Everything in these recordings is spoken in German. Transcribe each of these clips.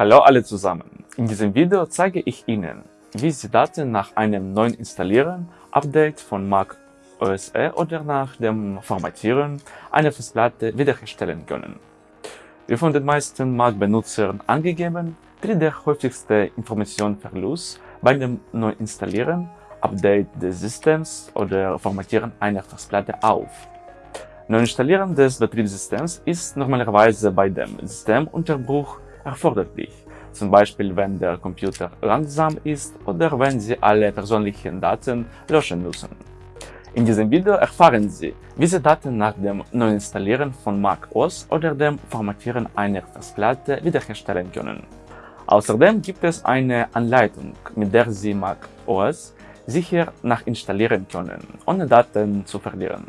Hallo alle zusammen! In diesem Video zeige ich Ihnen, wie Sie Daten nach einem neuen Installieren, Update von Mac OS X oder nach dem Formatieren einer Festplatte wiederherstellen können. Wie von den meisten Mac-Benutzern angegeben, tritt der häufigste Informationsverlust bei dem Neuinstallieren, Update des Systems oder Formatieren einer Festplatte auf. Neuinstallieren des Betriebssystems ist normalerweise bei dem Systemunterbruch erforderlich, zum Beispiel wenn der Computer langsam ist oder wenn Sie alle persönlichen Daten löschen müssen. In diesem Video erfahren Sie, wie Sie Daten nach dem Neuinstallieren von Mac OS oder dem Formatieren einer Festplatte wiederherstellen können. Außerdem gibt es eine Anleitung, mit der Sie Mac OS sicher nachinstallieren können, ohne Daten zu verlieren.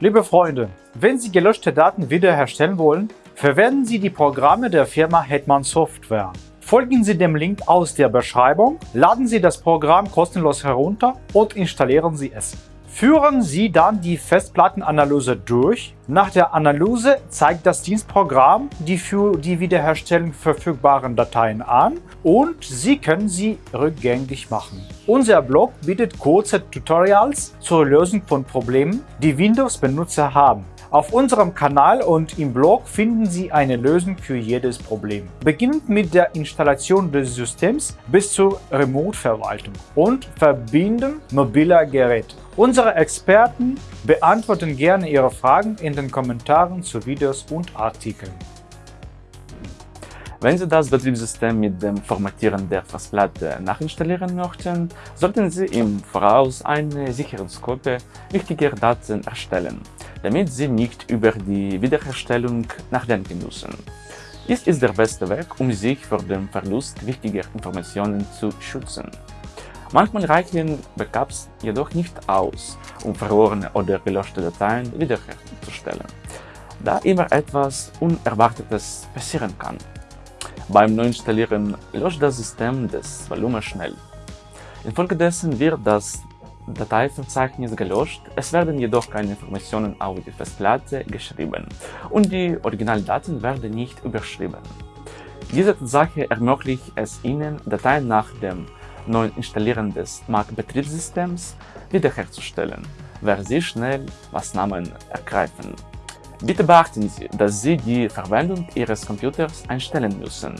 Liebe Freunde, wenn Sie gelöschte Daten wiederherstellen wollen, Verwenden Sie die Programme der Firma Hetman Software. Folgen Sie dem Link aus der Beschreibung, laden Sie das Programm kostenlos herunter und installieren Sie es. Führen Sie dann die Festplattenanalyse durch. Nach der Analyse zeigt das Dienstprogramm die für die Wiederherstellung verfügbaren Dateien an und Sie können sie rückgängig machen. Unser Blog bietet kurze Tutorials zur Lösung von Problemen, die Windows-Benutzer haben. Auf unserem Kanal und im Blog finden Sie eine Lösung für jedes Problem. Beginnend mit der Installation des Systems bis zur Remote-Verwaltung und Verbinden mobiler Geräte. Unsere Experten beantworten gerne Ihre Fragen in den Kommentaren zu Videos und Artikeln. Wenn Sie das Betriebssystem mit dem Formatieren der Festplatte nachinstallieren möchten, sollten Sie im Voraus eine Sicherungskopie wichtiger Daten erstellen damit sie nicht über die Wiederherstellung nachdenken müssen. Dies ist der beste Weg, um sich vor dem Verlust wichtiger Informationen zu schützen. Manchmal reichen Backups jedoch nicht aus, um verlorene oder gelöschte Dateien wiederherzustellen, da immer etwas Unerwartetes passieren kann. Beim Neuinstallieren löscht das System das Volumen schnell. Infolgedessen wird das Dateiverzeichnis gelöscht, es werden jedoch keine Informationen auf die Festplatte geschrieben und die Originaldaten werden nicht überschrieben. Diese Tatsache ermöglicht es Ihnen, Dateien nach dem neuen Installieren des Mac-Betriebssystems wiederherzustellen, wenn Sie schnell Maßnahmen ergreifen. Bitte beachten Sie, dass Sie die Verwendung Ihres Computers einstellen müssen,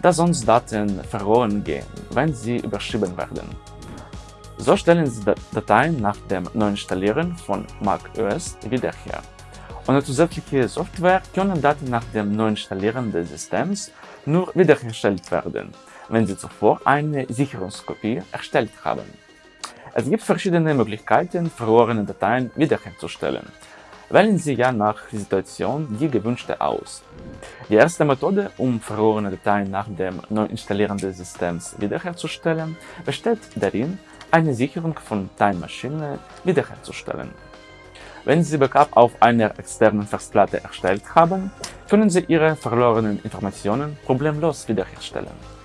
da sonst Daten verloren gehen, wenn sie überschrieben werden. So stellen Sie Dateien nach dem Neuinstallieren von Mac OS wieder her. Ohne zusätzliche Software können Daten nach dem Neuinstallieren des Systems nur wiederhergestellt werden, wenn Sie zuvor eine Sicherungskopie erstellt haben. Es gibt verschiedene Möglichkeiten, verlorene Dateien wiederherzustellen. Wählen Sie ja nach Situation die gewünschte aus. Die erste Methode, um verlorene Dateien nach dem Neuinstallieren des Systems wiederherzustellen, besteht darin, eine Sicherung von Time Machine wiederherzustellen. Wenn Sie Backup auf einer externen Festplatte erstellt haben, können Sie Ihre verlorenen Informationen problemlos wiederherstellen.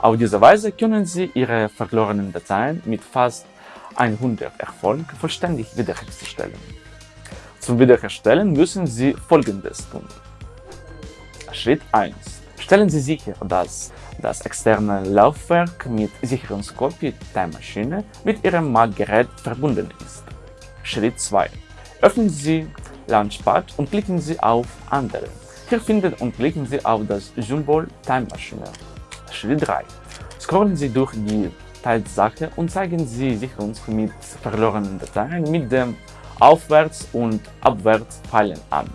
Auf diese Weise können Sie Ihre verlorenen Dateien mit fast 100 Erfolg vollständig wiederherstellen. Zum Wiederherstellen müssen Sie folgendes tun. Schritt 1. Stellen Sie sicher, dass das externe Laufwerk mit Sicherungskopie der Maschine mit Ihrem Mac-Gerät verbunden ist. Schritt 2. Öffnen Sie Launchpad und klicken Sie auf Andere. Hier finden und klicken Sie auf das Symbol Time Machine. Schritt 3. Scrollen Sie durch die Teilsache und zeigen Sie Sicherungs mit verlorenen Dateien mit dem Aufwärts- und Abwärtspfeilen an.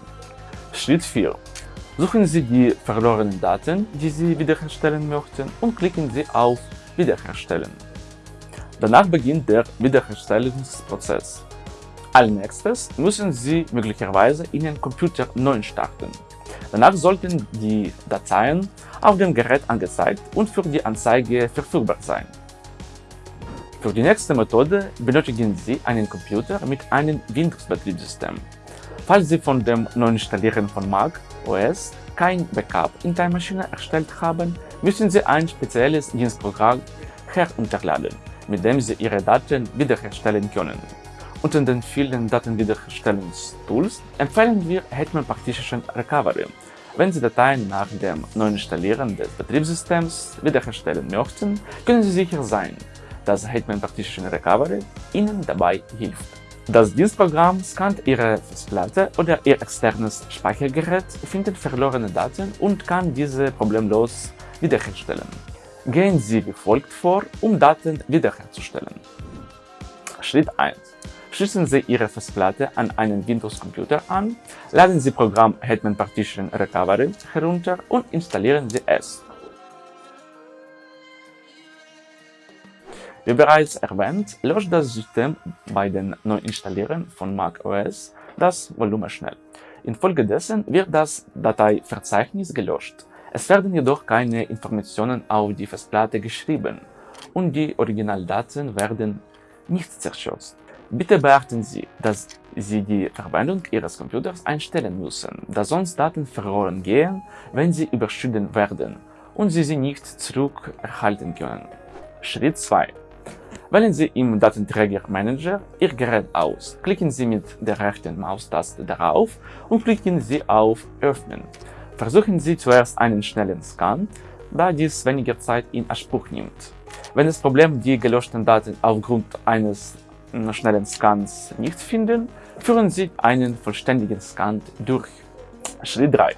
Schritt 4. Suchen Sie die verlorenen Daten, die Sie wiederherstellen möchten und klicken Sie auf Wiederherstellen. Danach beginnt der Wiederherstellungsprozess. Als nächstes müssen Sie möglicherweise Ihren Computer neu starten. Danach sollten die Dateien auf dem Gerät angezeigt und für die Anzeige verfügbar sein. Für die nächste Methode benötigen Sie einen Computer mit einem Windows-Betriebssystem. Falls Sie von dem Neuinstallieren von Mac OS kein Backup in der Maschine erstellt haben, müssen Sie ein spezielles Dienstprogramm herunterladen, mit dem Sie Ihre Daten wiederherstellen können. Unter den vielen Datenwiederherstellungstools empfehlen wir Hetman Partition Recovery, Wenn Sie Dateien nach dem Neuinstallieren des Betriebssystems wiederherstellen möchten, können Sie sicher sein, dass Hetman Partition Recovery Ihnen dabei hilft. Das Dienstprogramm scannt Ihre Festplatte oder Ihr externes Speichergerät, findet verlorene Daten und kann diese problemlos wiederherstellen. Gehen Sie wie folgt vor, um Daten wiederherzustellen. Schritt 1. Schließen Sie Ihre Festplatte an einen Windows-Computer an, laden Sie Programm Hetman Partition Recovery herunter und installieren Sie es. Wie bereits erwähnt, löscht das System bei den Neuinstallieren von Mac OS das Volumen schnell. Infolgedessen wird das Dateiverzeichnis gelöscht. Es werden jedoch keine Informationen auf die Festplatte geschrieben und die Originaldaten werden nicht zerstört. Bitte beachten Sie, dass Sie die Verwendung Ihres Computers einstellen müssen, da sonst Daten verloren gehen, wenn sie überschritten werden und Sie sie nicht zurückerhalten können. Schritt 2. Wählen Sie im Datenträger Manager Ihr Gerät aus, klicken Sie mit der rechten Maustaste darauf und klicken Sie auf Öffnen. Versuchen Sie zuerst einen schnellen Scan, da dies weniger Zeit in Anspruch nimmt. Wenn das Problem die gelöschten Daten aufgrund eines schnellen Scans nicht finden, führen Sie einen vollständigen Scan durch. Schritt 3.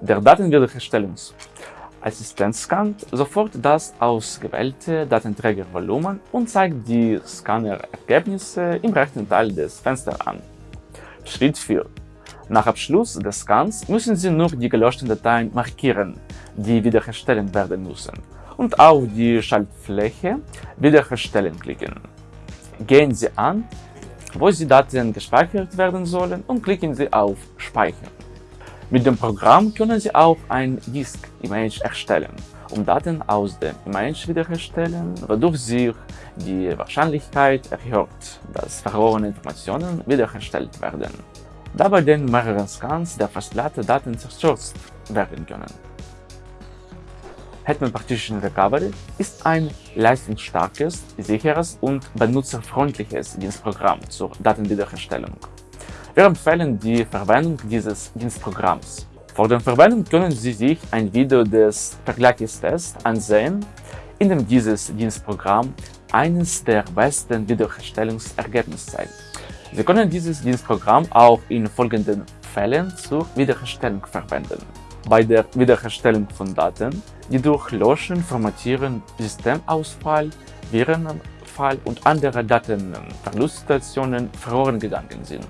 Der Datenwiederherstellungsassistent scannt sofort das ausgewählte Datenträgervolumen und zeigt die Scanner-Ergebnisse im rechten Teil des Fensters an. Schritt 4. Nach Abschluss des Scans müssen Sie nur die gelöschten Dateien markieren, die wiederherstellen werden müssen, und auf die Schaltfläche Wiederherstellen klicken. Gehen Sie an, wo die Daten gespeichert werden sollen und klicken Sie auf Speichern. Mit dem Programm können Sie auch ein Disk-Image erstellen, um Daten aus dem Image wiederherstellen, wodurch sich die Wahrscheinlichkeit erhöht, dass verlorene Informationen wiederhergestellt werden, da bei den mehreren Scans der Festplatte Daten zerstört werden können. Hetman Partition Recovery ist ein leistungsstarkes, sicheres und benutzerfreundliches Dienstprogramm zur Datenwiederherstellung. Wir empfehlen die Verwendung dieses Dienstprogramms. Vor der Verwendung können Sie sich ein Video des Vergleichstests ansehen, in dem dieses Dienstprogramm eines der besten Wiederherstellungsergebnisse zeigt. Sie können dieses Dienstprogramm auch in folgenden Fällen zur Wiederherstellung verwenden. Bei der Wiederherstellung von Daten die durch Löschen, Formatieren, Systemausfall, Virenfall und andere Datenverlustsituationen verloren gegangen sind.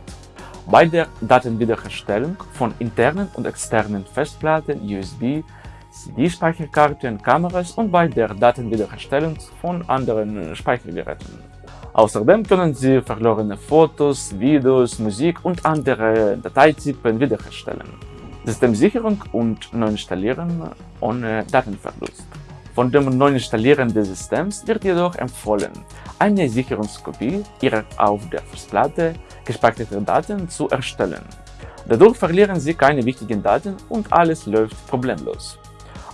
Bei der Datenwiederherstellung von internen und externen Festplatten, USB, CD-Speicherkarten, Kameras und bei der Datenwiederherstellung von anderen Speichergeräten. Außerdem können Sie verlorene Fotos, Videos, Musik und andere Dateitypen wiederherstellen. Systemsicherung und Neuinstallieren ohne Datenverlust. Von dem Neuinstallieren des Systems wird jedoch empfohlen, eine Sicherungskopie Ihrer auf der Festplatte gespeicherten Daten zu erstellen. Dadurch verlieren Sie keine wichtigen Daten und alles läuft problemlos.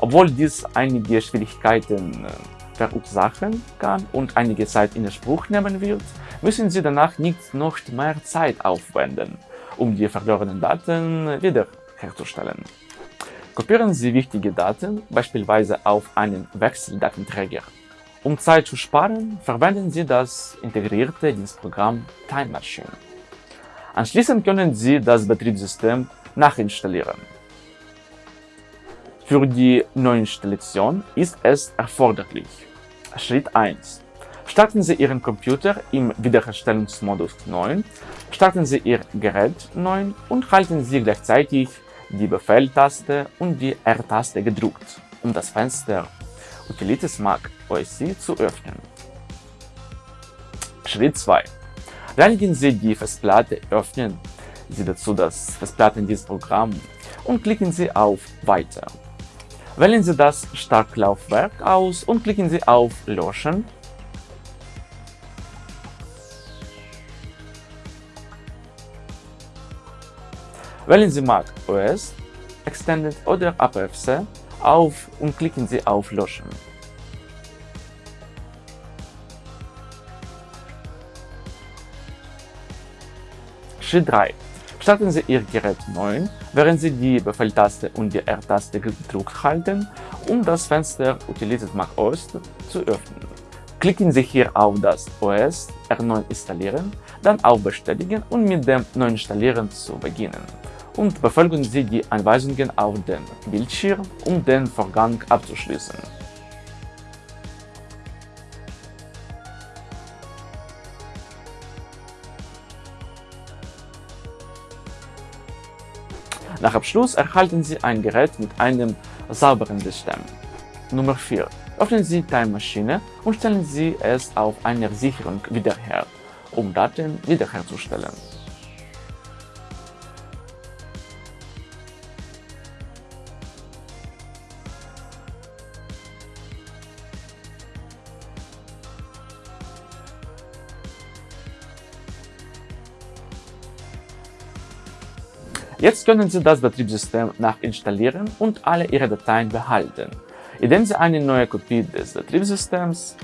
Obwohl dies einige Schwierigkeiten äh, verursachen kann und einige Zeit in Anspruch nehmen wird, müssen Sie danach nicht noch mehr Zeit aufwenden, um die verlorenen Daten wieder herzustellen. Kopieren Sie wichtige Daten, beispielsweise auf einen Wechseldatenträger. Um Zeit zu sparen, verwenden Sie das integrierte Dienstprogramm Time Machine. Anschließend können Sie das Betriebssystem nachinstallieren. Für die Neuinstallation ist es erforderlich. Schritt 1. Starten Sie Ihren Computer im Wiederherstellungsmodus 9, starten Sie Ihr Gerät 9 und halten Sie gleichzeitig die Befehltaste und die R-Taste gedrückt, um das Fenster Utilities Mac OS zu öffnen. Schritt 2. Reinigen Sie die Festplatte, öffnen Sie dazu das Festplattendienstprogramm und klicken Sie auf Weiter. Wählen Sie das Startlaufwerk aus und klicken Sie auf Löschen Wählen Sie Mac OS, Extended oder APFC auf und klicken Sie auf Löschen. Schritt 3. Starten Sie Ihr Gerät neu, während Sie die Befehltaste und die R-Taste gedrückt halten, um das Fenster Utilities Mac OS zu öffnen. Klicken Sie hier auf das OS erneut installieren, dann auf Bestätigen und mit dem Neuinstallieren zu beginnen. Und befolgen Sie die Anweisungen auf dem Bildschirm, um den Vorgang abzuschließen. Nach Abschluss erhalten Sie ein Gerät mit einem sauberen System. Nummer 4. Öffnen Sie Time Maschine und stellen Sie es auf einer Sicherung wieder her, um Daten wiederherzustellen. Jetzt können Sie das Betriebssystem nachinstallieren und alle Ihre Dateien behalten, indem Sie eine neue Kopie des Betriebssystems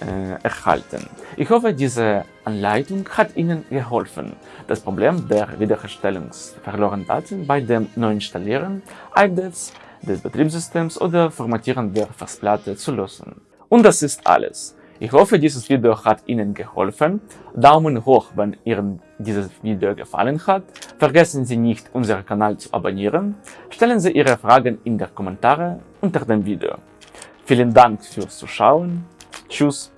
äh, erhalten. Ich hoffe, diese Anleitung hat Ihnen geholfen, das Problem der Wiederherstellung verlorenen Daten bei dem Neuinstallieren, Updates des Betriebssystems oder Formatieren der Festplatte zu lösen. Und das ist alles. Ich hoffe, dieses Video hat Ihnen geholfen. Daumen hoch, wenn Ihnen dieses Video gefallen hat. Vergessen Sie nicht, unseren Kanal zu abonnieren. Stellen Sie Ihre Fragen in die Kommentare unter dem Video. Vielen Dank fürs Zuschauen. Tschüss.